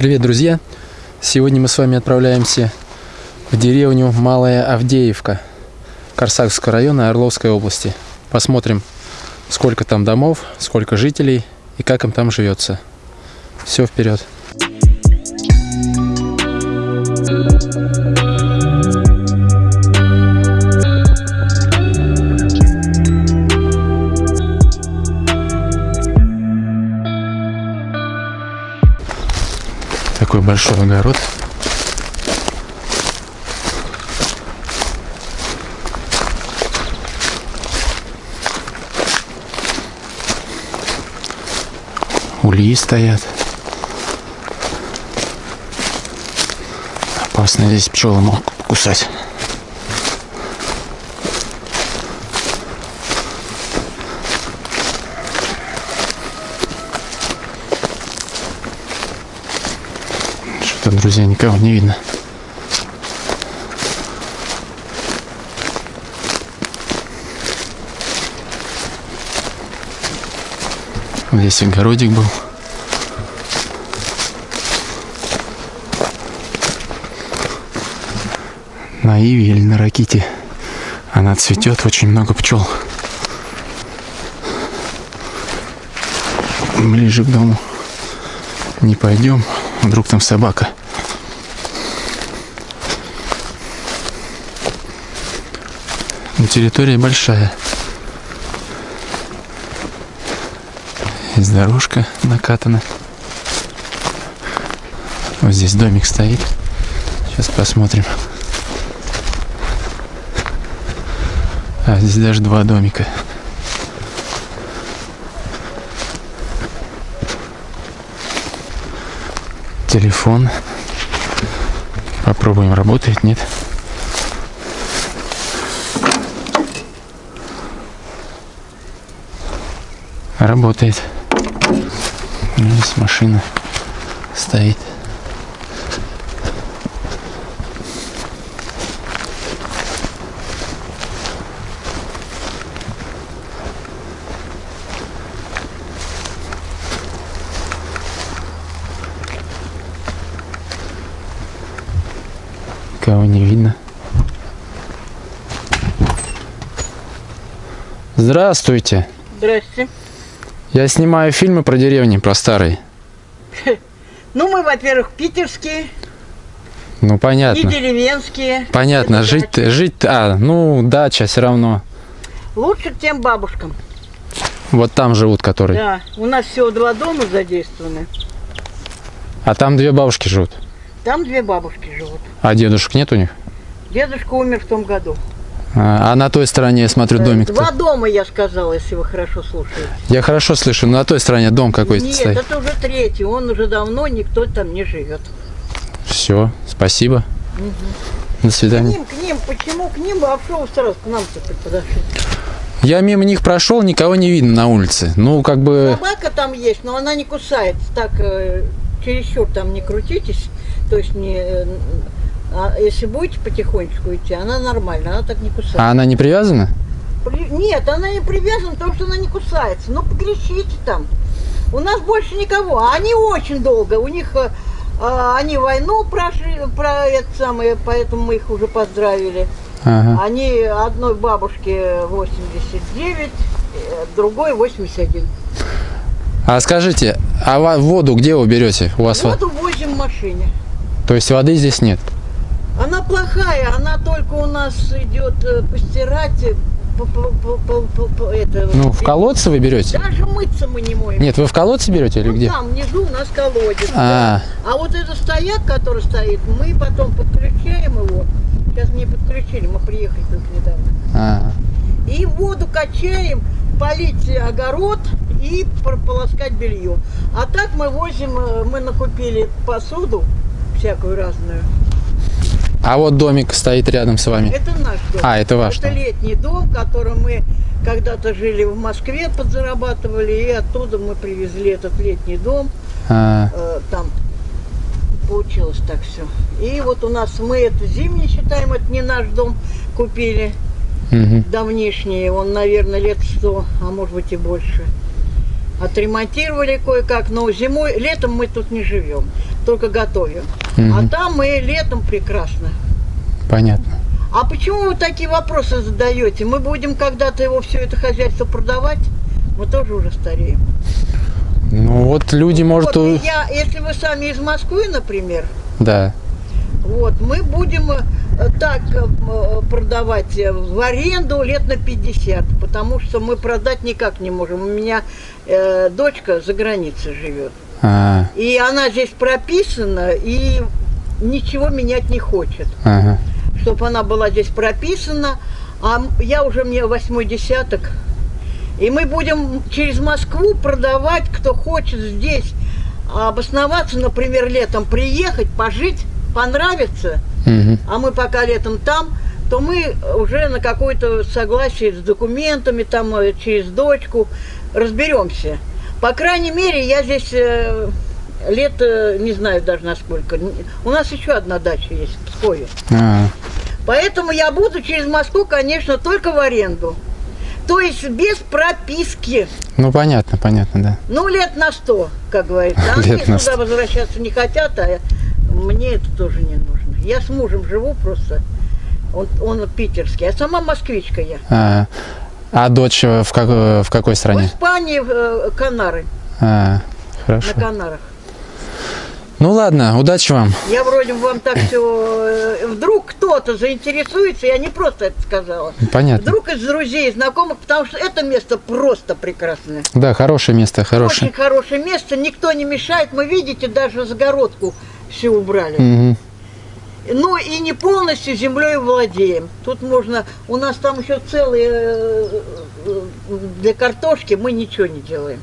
Привет, друзья! Сегодня мы с вами отправляемся в деревню Малая Авдеевка Корсакского района Орловской области. Посмотрим, сколько там домов, сколько жителей и как им там живется. Все вперед! Такой большой огород. Ульи стоят. Опасно здесь пчелы могут кусать. Что-то, друзья, никого не видно. Здесь огородик был. На иве или на раките она цветет, очень много пчел. Ближе к дому не пойдем, вдруг там собака. Но территория большая. Здесь дорожка накатана. Вот здесь домик стоит. Сейчас посмотрим. А, здесь даже два домика. Телефон. Попробуем, работает, нет. Работает. Здесь машина стоит. Никого не видно. Здравствуйте. Здрасте. Я снимаю фильмы про деревни, про старые. Ну, мы, во-первых, питерские, Ну, и понятно. деревенские. Понятно, жить, жить, а, ну, дача все равно. Лучше тем бабушкам. Вот там живут, которые. Да, у нас всего два дома задействованы. А там две бабушки живут. Там две бабушки живут. А дедушек нет у них? Дедушка умер в том году. А, а на той стороне, я смотрю, Э, домик. Два дома, я сказала, если вы хорошо слушаете. Я хорошо слышу, но на той стороне дом какой-то Нет, стоит. это уже третий. Он уже давно, никто там не живет. Все, спасибо. До К свидания. ним, к ним, почему к ним? А что вы сразу к нам-то подошли? Я мимо них прошел, никого не видно на улице. Ну, как бы... Собака там есть, но она не кусает. Так, э, чересчур там не крутитесь. То есть не... а если будете потихонечку идти, она нормальная, она так не кусает. А она не привязана? При- Нет, она не привязана, потому что она не кусается. Ну, покричите там. У нас больше никого. А Они очень долго. У них э, э, они войну прошли, про это самое, поэтому мы их уже поздравили. Ага. Они одной бабушке 89, э, другой 81. А скажите, а воду где вы берете? У вас во- Воду возим в машине. То есть воды здесь нет? Она плохая, она только у нас идет э, постирать, э, по- по- по- по- это, Ну, в колодце вы берете? Даже мыться мы не моем. Нет, вы в колодце берете или Вот где? там внизу у нас колодец. А, да. а вот этот стояк, который стоит, мы потом подключаем его. Сейчас мне подключили, мы приехали только недавно. а. И воду качаем, полить огород и прополоскать белье. А так мы возим, э, мы накупили посуду всякую разную. А вот домик стоит рядом с вами. Это наш дом. А, это ваш Это дом. летний дом, в котором мы когда-то жили в Москве, подзарабатывали, и оттуда мы привезли этот летний дом. А, Э, там получилось так все. И вот у нас мы это зимний считаем, это не наш дом, купили мгм. давнишний, он, наверное, лет 100, а может быть и больше. Отремонтировали кое-как, но зимой, летом мы тут не живем, только готовим. А Мгм. там мы летом прекрасно. Понятно. А почему вы такие вопросы задаете? Мы будем когда-то его все это хозяйство продавать? Мы тоже уже стареем. Ну вот люди, может, Вот, я, если вы сами из Москвы, например, да. вот, мы будем э, так э, м, продавать э, в аренду лет на 50, потому что мы продать никак не можем. У меня э, дочка за границей живет. А, И она здесь прописана, и ничего менять не хочет. ага. Чтобы она была здесь прописана. А я уже мне восьмой десяток. И мы будем через Москву продавать, кто хочет здесь обосноваться, например, летом приехать, пожить, понравится, Мгм. а мы пока летом там, то мы уже на какое-то согласие с документами, там э, через дочку разберемся. По крайней мере, я здесь э, лет, э, не знаю даже насколько. Н- У нас еще одна дача есть в Пскове. А, Поэтому я буду через Москву, конечно, только в аренду. То есть без прописки. ну понятно, понятно, да. Ну, лет на сто, как говорится. А Лет они на сюда возвращаться не хотят, а мне это тоже не нужно. Я с мужем живу просто. Он, он питерский, а сама москвичка я. А, а дочь в, как- в какой В стране? Испании э, Канары, А, на хорошо. Канарах. Ну ладно, удачи вам. Я вроде бы вам так все... Вдруг кто-то заинтересуется, я не просто это сказала. Понятно. Вдруг из друзей, знакомых, потому что это место просто прекрасное. Да, хорошее место, хорошее. Очень хорошее место, никто не мешает. Мы, видите, даже загородку все убрали. Мгм. Ну и не полностью землей владеем. Тут можно, у нас там еще целые э, э, для картошки мы ничего не делаем.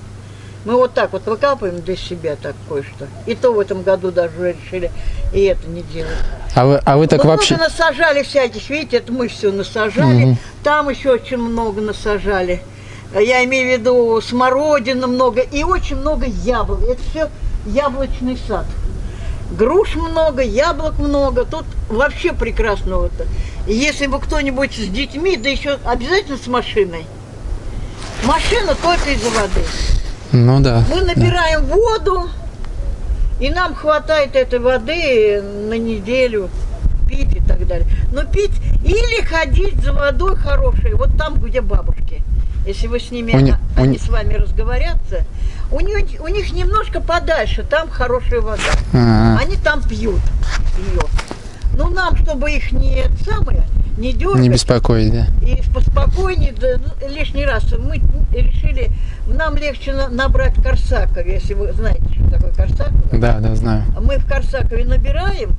Мы вот так вот выкапываем для себя так кое-что. И то в этом году даже решили и это не делать. А вы, а вы так мы вообще... много насажали всяких, видите, это мы все насажали. Мгм. Там еще очень много насажали. Я имею в виду смородина много и очень много яблок. Это все яблочный сад. Груш много, яблок много. Тут вообще прекрасно вот. И если бы кто-нибудь с детьми, да еще обязательно с машиной. Машина только из-за воды. Ну да. Мы набираем воду, и нам хватает этой воды на неделю пить и так далее. Но пить или ходить за водой хорошей, вот там, где бабушки. Если вы с ними, а- они не- с вами разговорятся, у, них, у них немножко подальше, там хорошая вода. А, Они там пьют ее. Ну, нам, чтобы их не самое, не дергать, не беспокоить, да? и поспокойнее, да, ну, лишний раз мы решили, нам легче на- набрать Корсаков, если вы знаете, что такое Корсаков. Да, да, знаю. Мы в Корсакове набираем,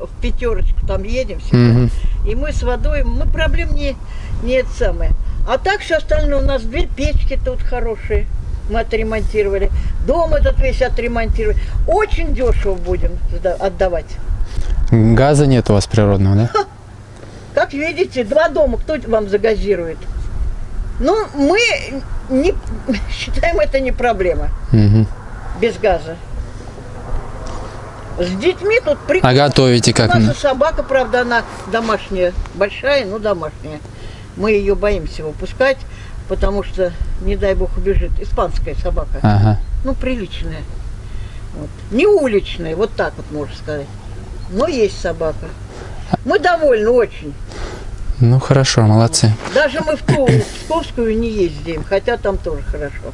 в пятерочку там едем всегда, Мгм. и мы с водой, мы проблем не, не это самое. А так все остальное у нас дверь, печки тут хорошие, мы отремонтировали. Дом этот весь отремонтировали. Очень дешево будем отдавать. Газа нет у вас природного, да? Как видите, два дома, кто вам загазирует? Ну, мы не, считаем это не проблема Мгм. без газа. С детьми тут А прикольно. готовите как? У нас собака, правда, она домашняя, большая, но домашняя. Мы ее боимся выпускать, потому что, не дай бог, убежит. Испанская собака. Ага. Ну, приличная. Вот. Не уличная, вот так вот можно сказать. Но есть собака. Мы довольны очень. Ну хорошо, молодцы. Даже мы в ту в Псковскую не ездим, хотя там тоже хорошо.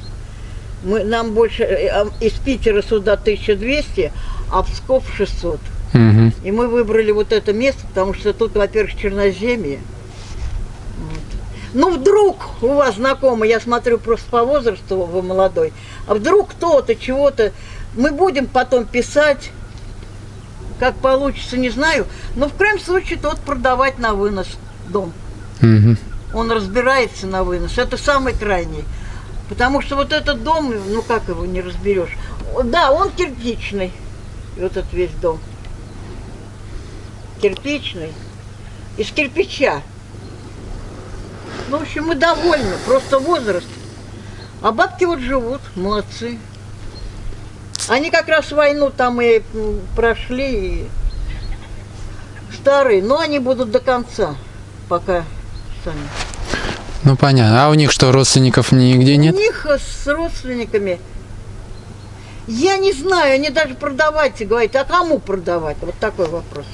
Мы, нам больше э, а, из Питера сюда 1200, а Псков 600. Мгм. И мы выбрали вот это место, потому что тут, во-первых, черноземье. Ну, вдруг у вас знакомый, я смотрю просто по возрасту, вы молодой, а вдруг кто-то, чего-то, мы будем потом писать, как получится, не знаю, но в крайнем случае тот продавать на вынос дом. Мгм. Он разбирается на вынос. Это самый крайний. Потому что вот этот дом, ну как его не разберешь? Да, он кирпичный. Вот этот весь дом. Кирпичный. Из кирпича. Ну, в общем, мы довольны. Просто возраст. А бабки вот живут, молодцы. Они как раз войну там и прошли, и старые, но они будут до конца, пока сами. Ну понятно. А у них что, родственников нигде нет? У них с родственниками, я не знаю, они даже продавать говорят, а кому продавать? Вот такой вопрос.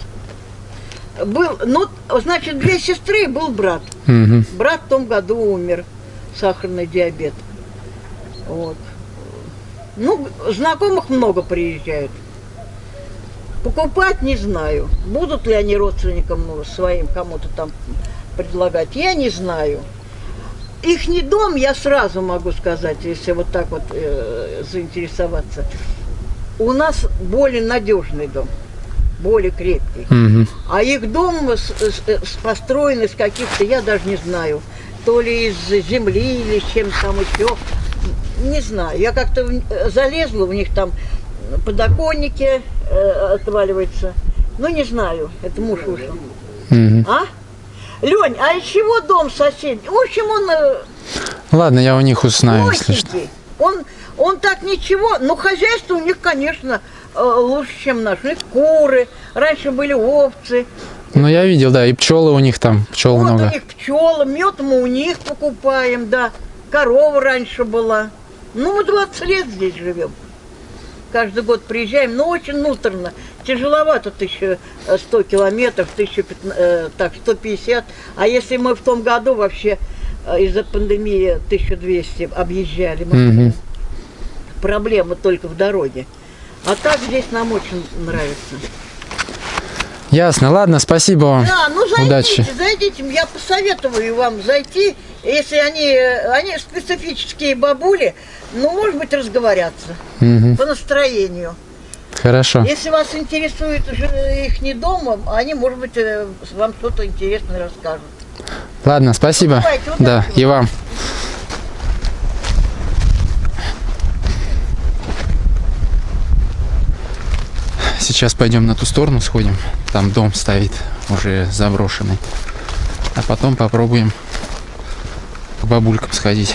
Был, ну, значит, две сестры и был брат. Мгм. Брат в том году умер, сахарный диабет. Вот. Ну, знакомых много приезжают. Покупать не знаю. Будут ли они родственникам ну, своим кому-то там предлагать, я не знаю. Их не дом, я сразу могу сказать, если вот так вот э, заинтересоваться. У нас более надежный дом, более крепкий. Мгм. А их дом с- с- с- построен из каких-то, я даже не знаю, то ли из земли или чем там еще. Не знаю. Я как-то залезла, у них там подоконники э, отваливаются. Ну, не знаю, это муж вышел. Мгм. А? Лень, а из чего дом сосед? В общем, он э, Ладно, я у них узнаю, если что. Он, он так ничего, но хозяйство у них, конечно, лучше, чем наш. У них куры, раньше были овцы. Ну я видел, да, и пчелы у них там, пчел Вот много. у них пчелы, мед мы у них покупаем, да. Корова раньше была. Ну, мы 20 лет здесь живем. Каждый год приезжаем, но очень муторно. Тяжеловато 1100 километров, 1015, э, так, 150. А если мы в том году вообще э, из-за пандемии 1200 объезжали, мы Мгм. проблема только в дороге. А так здесь нам очень нравится. Ясно, ладно, спасибо вам. Да, ну зайдите, Удачи. зайдите. Я посоветую вам зайти, если они, они специфические бабули, ну, может быть, разговорятся Мгм. по настроению. Хорошо. Если вас интересует их не дома, они, может быть, э, вам что-то интересное расскажут. Ладно, спасибо. Давайте, Да, и вам. Сейчас пойдем на ту сторону сходим. Там дом стоит, уже заброшенный. А потом попробуем к бабулькам сходить.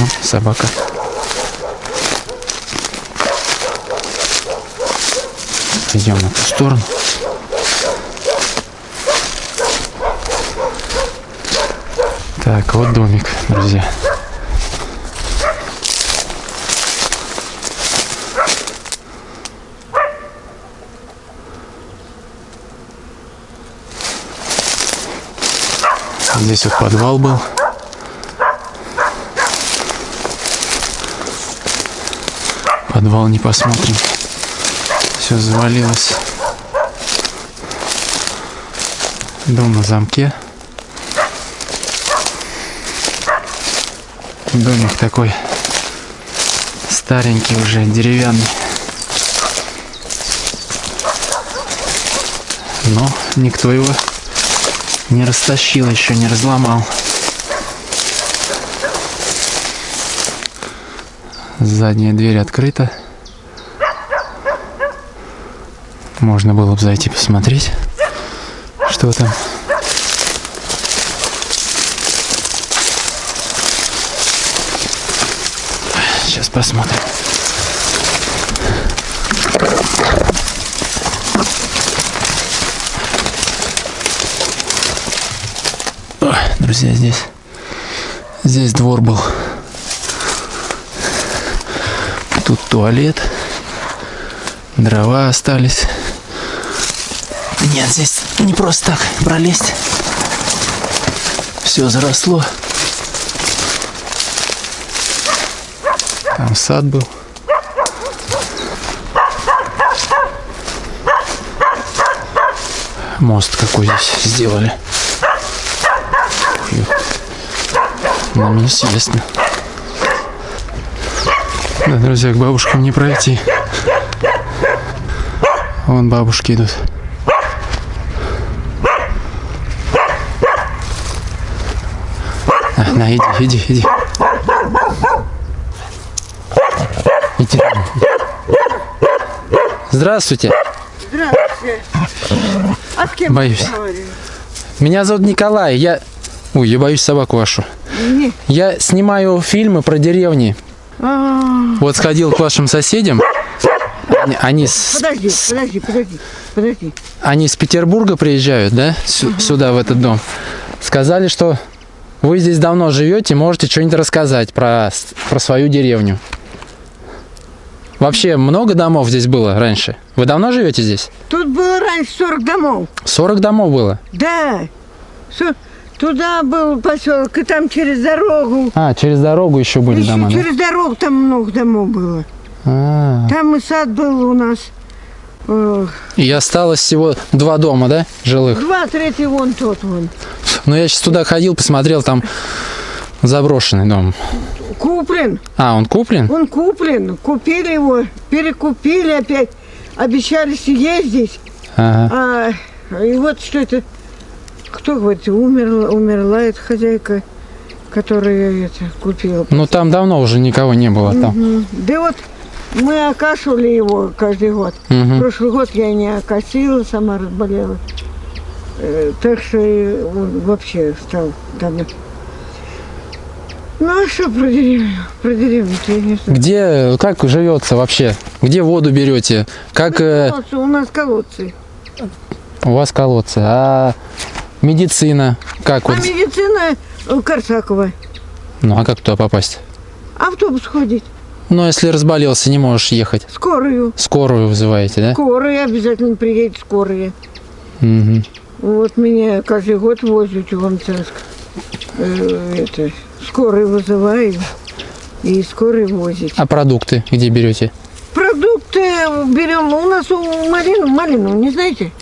Ну, собака. Идем на ту сторону. Так, вот домик, друзья. Здесь вот подвал был. Подвал не посмотрим. Все завалилось. Дом на замке. Домик такой старенький уже, деревянный. Но никто его не растащил, еще не разломал. Задняя дверь открыта. Можно было бы зайти посмотреть, что там. Сейчас посмотрим. Ой, Друзья, здесь здесь двор был. Тут туалет. Дрова остались. Нет, здесь не просто так пролезть. Все заросло. Там сад был. Мост какой здесь сделали. Нам неизвестно. Да, друзья, к бабушкам не пройти. Вон бабушки идут. На, на, иди, иди, иди. Иди. Здравствуйте. Здравствуйте. А с кем Боюсь. Меня зовут Николай. Я... Ой, я боюсь собаку вашу. Не. Я снимаю фильмы про деревни. А, Вот сходил к вашим соседям. Они, они с, Подожди, подожди, подожди, подожди. они с Петербурга приезжают, да? Сю- Сюда, в этот дом. Сказали, что Вы здесь давно живете, можете что-нибудь рассказать про, про свою деревню. Вообще много домов здесь было раньше? Вы давно живете здесь? Тут было раньше 40 домов. 40 домов было. Да. Со- Туда был поселок, и там через дорогу. А, через дорогу еще были Еще дома, да? через дорогу там много домов было. А, Там и сад был у нас. И осталось всего два дома, да, жилых? Два, третий вон тот вон. Но я сейчас туда ходил, посмотрел, там заброшенный дом. Куплен. А, он куплен? Он куплен. Купили его, перекупили опять. Обещали съездить. Ага. А, и вот что это, кто говорит, умерла, умерла эта хозяйка, которая это купила. Ну там давно уже никого не было там. Мгм. Да вот мы окашивали его каждый год. Мгм. Прошлый год я не окосила, сама разболела. Э, Так что он вообще стал там. Ну а что про деревню? Про деревню я не знаю. Где, как живется вообще? Где воду берете? Как э, Колодцы, У нас колодцы. у вас колодцы? А медицина? Как А вот? медицина э, Корсакова. Ну а как туда попасть? Автобус ходит. Ну если разболелся, не можешь ехать. Скорую. Скорую вызываете, да? Скорая обязательно приедет скорая. Мгм. Вот меня каждый год возят в Иван-Царск. Э, это, скорую вызываю и скорой возить. А продукты где берете? Продукты берем. У нас у Марину, Малину, не знаете?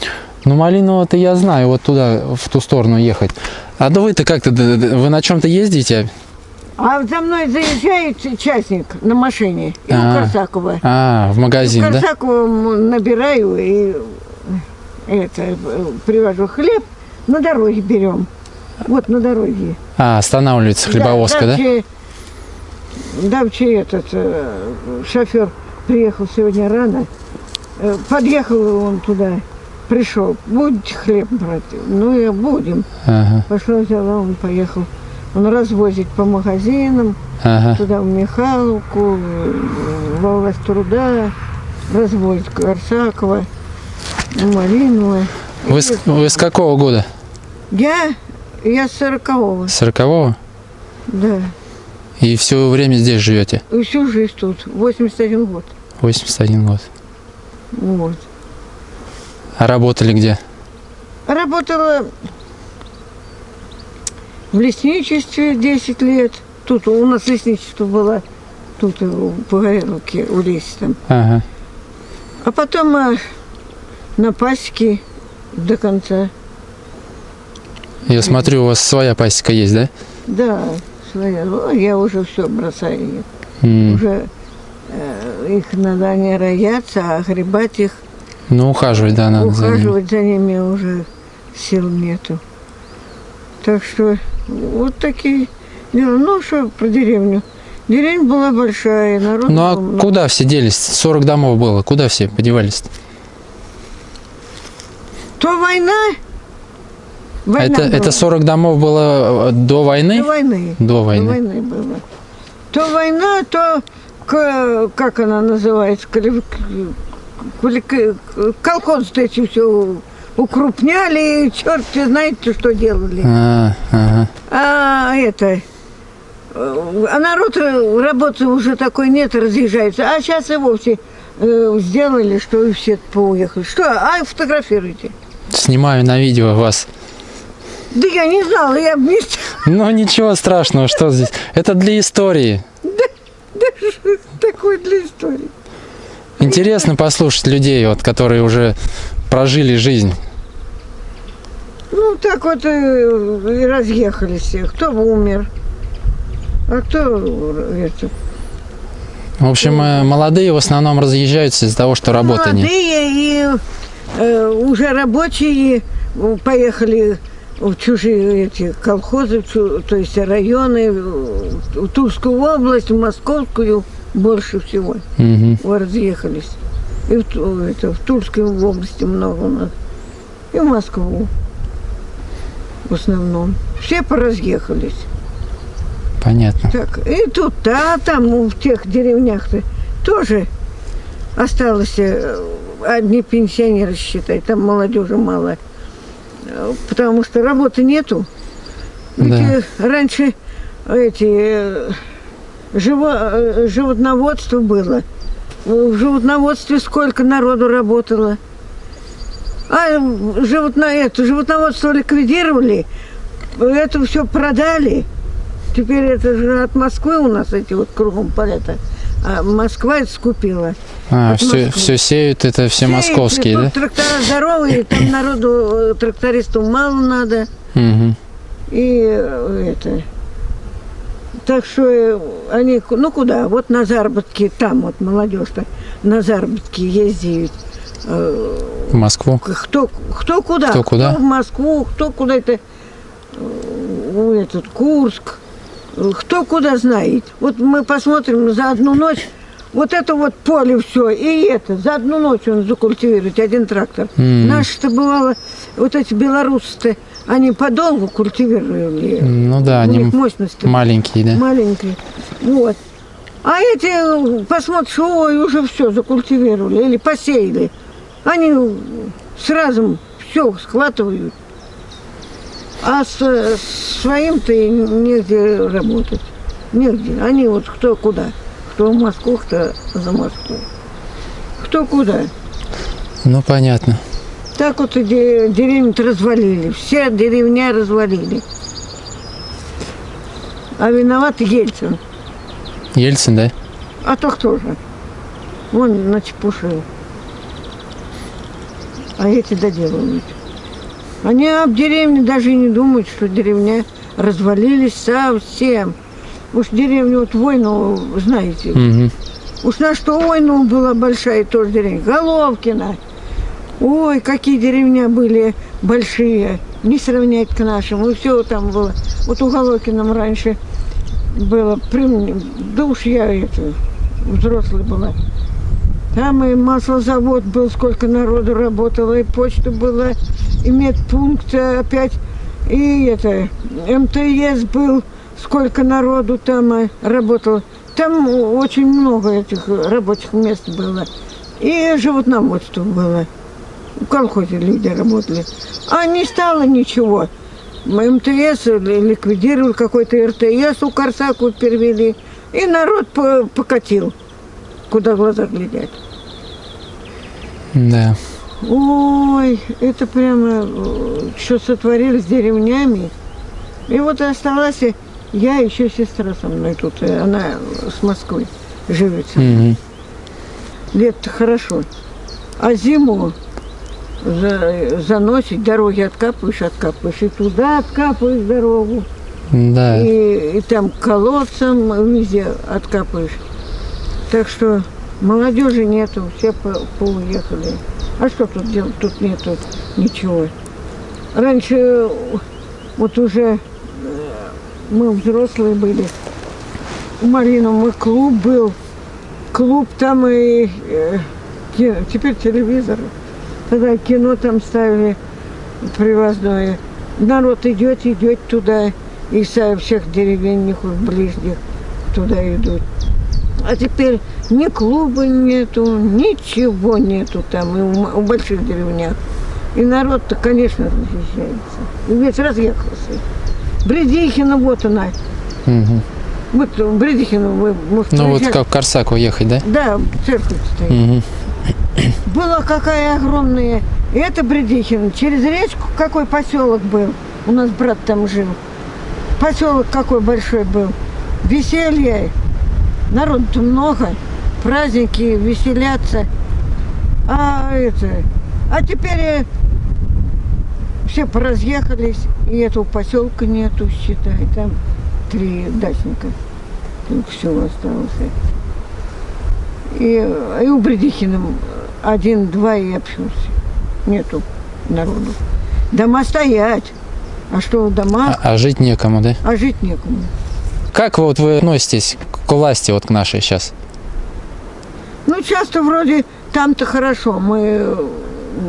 Ну Малиново-то я знаю, вот туда, в ту сторону ехать. А да вы-то как-то, вы на чем-то ездите? А за мной заезжает частник на машине. И А. у Корсакова. А, в магазин, в да? Корсакова набираю и это, э, привожу хлеб. На дороге берем. Вот на дороге. А, останавливается хлебовозка, да? давче- давче этот э, шофер приехал сегодня рано. Э, Подъехал он туда, пришел. Будете хлеб брать? Ну и будем. Ага, Пошла, взяла, он поехал. Он развозит по магазинам, ага. туда в Михайловку, в область труда, развозит Корсакова, Малинова. Вы с, вы с какого года? Я, я с сорокового, Сорокового? да. И все время здесь живете? И всю жизнь тут, 81 год. 81 год. Вот. А работали где? Работала в лесничестве 10 лет. Тут у нас лесничество было, тут у Погореловке, у леса там. Ага. А потом э, на пасеке до конца. Я смотрю, у вас своя пасека есть, да? Да, своя. О, я уже все бросаю. М, Уже э, их надо не рояться, а гребать их, Ну, ухаживать, да, надо за ними. ухаживать за ними уже сил нету. Так что вот такие дела. Ну, что про деревню. Деревня была большая, народ Ну, а был куда все делись? 40 домов было. Куда все подевались? То война. А Война это, была. это 40 домов было э, до войны? До войны. До До войны. войны было. То война, то как она называется, колхоз эти все укрупняли, черт знаете, что делали. А, ага. А это, э, а народ работы уже такой нет, разъезжается. А сейчас и вовсе э, сделали, что и все поуехали. Что, а фотографируйте. Снимаю на видео вас. Да я не знала, я вместе. Ну, ничего страшного, что здесь. Это для истории. Да что это такое для истории? Интересно послушать людей, вот, которые уже прожили жизнь. Ну, так вот э, и разъехались все. Кто умер, а кто это. В общем, э, молодые в основном разъезжаются из-за того, что работы нет. Молодые и э, уже рабочие поехали в чужие эти колхозы, то есть районы, в Тульскую область, в Московскую больше всего Мгм. вот разъехались. И в, это, в Тульской области много у нас. И в Москву в основном. Все поразъехались. Понятно. Так, и тут, а там ну, в тех деревнях-то тоже осталось э, одни пенсионеры, считай, там молодежи мало. Потому что работы нету. Да. Ведь, э, раньше эти э, живо- э, животноводство было. В животноводстве сколько народу работало. А э, животно, это, животноводство ликвидировали, это все продали. Теперь это же от Москвы у нас эти вот кругом полета. А Москва это скупила. А, все, все сеют, это все Сеют, московские, да? Трактора здоровые, там народу, э, трактористу мало надо. Мгм. И э, это. Так что э, они, ну куда? Вот на заработки, там вот молодежь-то на заработки ездит. Э, В Москву. Кто, кто куда? Кто куда? в Москву, кто куда-то, э, в этот, Курск. Э, Кто куда знает. Вот мы посмотрим за одну ночь, вот это вот поле все, и это, за одну ночь он закультивирует, один трактор. М. Наши-то бывало, вот эти белорусы-то, они подолгу культивировали. Ну да, У они них мощность маленькие, да? маленькие. Вот. А эти, э, посмотришь, ой, уже все закультивировали или посеяли. Они сразу все схватывают. А с, с своим-то негде работать. Негде. Они вот кто куда. Кто в Москву, кто за Москву. Кто куда. Ну понятно. Так вот деревню развалили. Все деревня развалили. А виноват Ельцин. Ельцин, да? А то кто же? Вон начепушил. А эти доделывают. Они об деревне даже и не думают, что деревня развалились совсем. Уж деревню вот войну, знаете, Мгм. Уж на что войну была большая тоже деревня. Головкина. Ой, какие деревня были большие. Не сравнять к нашим. И все там было. Вот у Головкином раньше было. Да уж я это, взрослая была. Там и маслозавод был, сколько народу работало, и почта была, и медпункт опять, и это, МТС был, сколько народу там э, работало. Там очень много этих рабочих мест было. И животноводство было. В колхозе люди работали. А не стало ничего. МТС ли- ликвидировали какой-то РТС, у Корсаку перевели. И народ по- покатил, куда глаза глядят. Да. Ой, это прямо э, что сотворили с деревнями. И вот осталась я, еще сестра со мной тут, она с Москвы живет. Мгм. Лет хорошо. А зиму за- заносить, дороги откапываешь, откапываешь, и туда откапываешь дорогу, Да. и, и там колодцем везде откапываешь. Так что молодежи нету, все по- поуехали. А что тут делать? Тут нету ничего. Раньше вот уже э, мы взрослые были. У Малиновой клуб был. Клуб там и э, теперь телевизор. Тогда кино там ставили привозное. Народ идет, идет туда. И со всех деревень, них ближних туда идут. А теперь ни клуба нету, ничего нету там, и у, больших деревнях. И народ-то, конечно, разъезжается. И весь разъехался. Бредихина, вот она. Мгм. Вот в Бредихину вы, может, Ну вот приезжали? как в Корсаку ехать, да? Да, церковь стоит. Мгм. Была какая огромная. И это Бредихин. Через речку какой поселок был. У нас брат там жил. Поселок какой большой был. Веселье. Народу много. Праздники, веселятся. А это... А теперь э, все поразъехались. И этого поселка нету, считай. Там три дачника. Только все осталось. И, и у Бредихина один-два и общался. Нету народу. Дома стоять. А что в А, а жить некому, да? а жить некому. Как вот вы относитесь к власти вот к нашей сейчас? Ну, часто вроде там-то хорошо, мы э,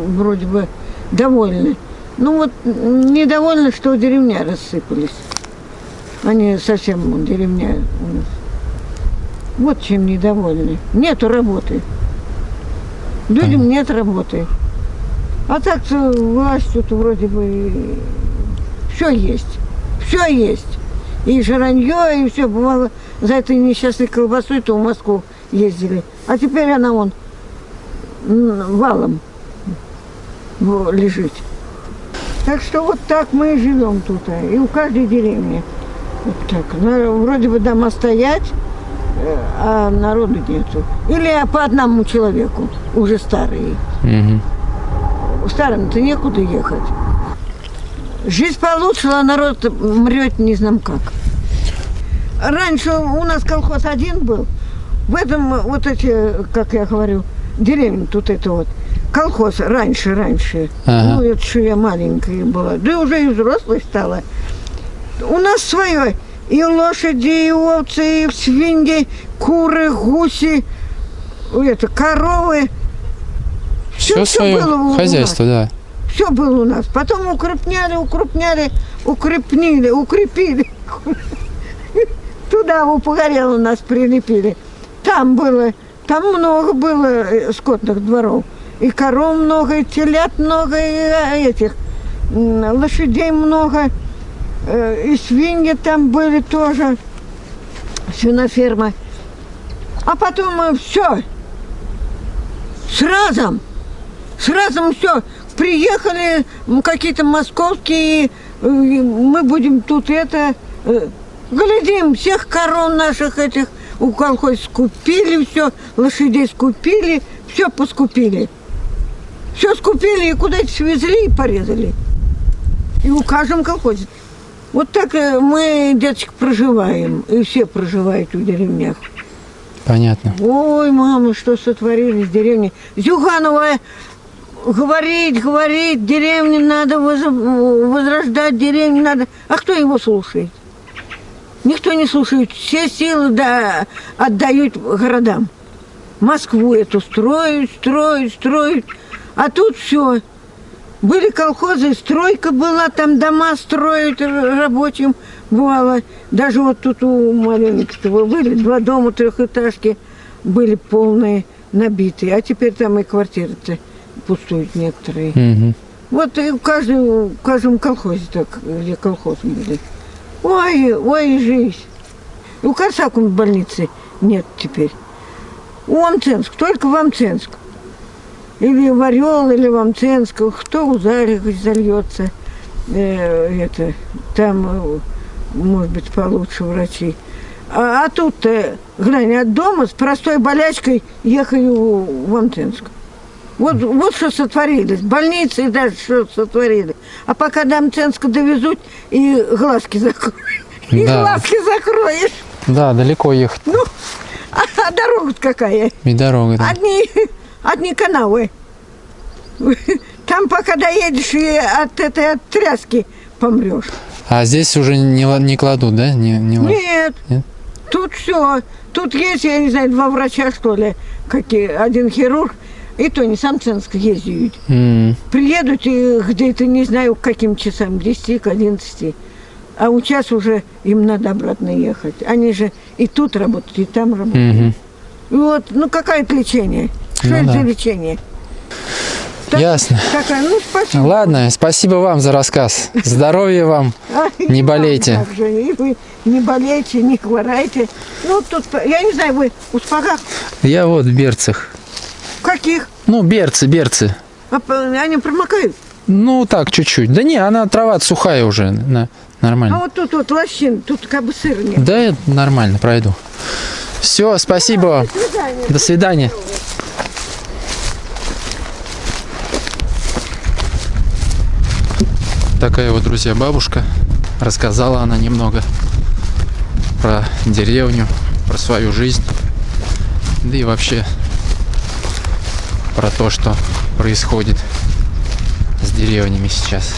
вроде бы довольны. Ну вот недовольны, что деревня рассыпались. Они совсем деревня у нас. Вот чем недовольны. Нету работы. Людям Понятно. нет работы. А так-то властью-то вроде бы все есть. Все есть. И жаранье, и все. Бывало, за этой несчастной колбасой то в Москву ездили. А теперь она вон валом лежит. Так что вот так мы и живем тут. а, И у каждой деревни. Вот так. Ну, Вроде бы дома стоять, а народу нету. Или по одному человеку, уже старые. Мгм. Старым-то некуда ехать. Жизнь получше, а народ мрет не знам как. Раньше у нас колхоз один был. В этом вот эти, как я говорю, деревня тут это вот. Колхоз раньше, раньше. Ага. Ну, это что я маленькая была. Да уже и взрослой стала. У нас свое. И лошади, и овцы, и свиньи, куры, гуси, это, коровы. Все свое было у- у хозяйство, да. Все было у нас. Потом укрепняли, укрепняли, укрепнили, укрепили. Туда в Погорело нас прилепили. Там было, там много было э, скотных дворов. И коров много, и телят много, и э, этих лошадей много. Э, И свиньи там были тоже. Свиноферма. А потом все. Сразу. Сразу все. Приехали какие-то московские, э, мы будем тут это... э, Глядим, всех коров наших этих у колхоз скупили все, лошадей скупили, все поскупили. Все скупили и куда-то свезли и порезали. И у каждом колхозе. Вот так э, мы, деточек, проживаем. И все проживают в деревнях. Понятно. Ой, мама, что сотворили в деревне. Зюганова говорить, говорить, деревню надо воз- возрождать, деревню надо. А кто его слушает? Никто не слушает. Все силы да, отдают городам. Москву эту строят, строят, строят. А тут все. Были колхозы, стройка была, там дома строят рабочим бывало. Даже вот тут у маленького были два дома трехэтажки, были полные, набитые. А теперь там и квартиры-то пустуют некоторые. Мгм. Вот и в каждом, в каждом колхозе так, где колхоз были. Ой, ой, жизнь. У Корсакум больницы нет теперь. У Амценск, только в Амценск. Или в Орел, или в Амценск. Кто у Зарих зальется. Э, это, там, э, может быть, получше врачи. А, а тут-то, глянь, от дома с простой болячкой ехаю в Амценск. Вот, вот что сотворили. Больницы даже что сотворили. А пока до Амценска довезут, и глазки закроют. И Да. глазки закроешь. Да, далеко ехать. Ну, а, а дорога какая? И дорога. да. Одни, одни канавы. Там пока доедешь и от этой от тряски помрешь. А здесь уже не, не кладут, да? Не, не Нет. Нет? Тут все. Тут есть, я не знаю, два врача, что ли, какие, один хирург, и то не сам Ценск ездят. М, Приедут и где-то не знаю к каким часам, к 10, к 11. А у час уже им надо обратно ехать. Они же и тут работают, и там работают. мгм. И Вот, ну какое это лечение? Что Ну это да. за лечение? Так- Ясно. Какая? Ну, спасибо. Ладно, спасибо вам за рассказ. Здоровья вам. А, не болейте. вы не болейте, не хворайте. Ну, тут, я не знаю, вы у спагах Я вот в берцах. каких? Ну, берцы, берцы. А они промокают. Ну, так, чуть-чуть. Да не, она трава сухая уже. на- А нормально. вот тут вот лощин, тут как бы сыр нет. Да, нормально, пройду. Все, спасибо. До свидания. До свидания. Такая вот, друзья, бабушка. Рассказала она немного про деревню, про свою жизнь. Да и вообще про то, что происходит с деревнями сейчас.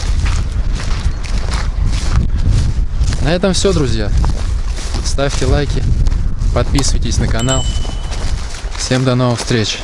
На этом все, друзья. Ставьте лайки, подписывайтесь на канал. Всем до новых встреч!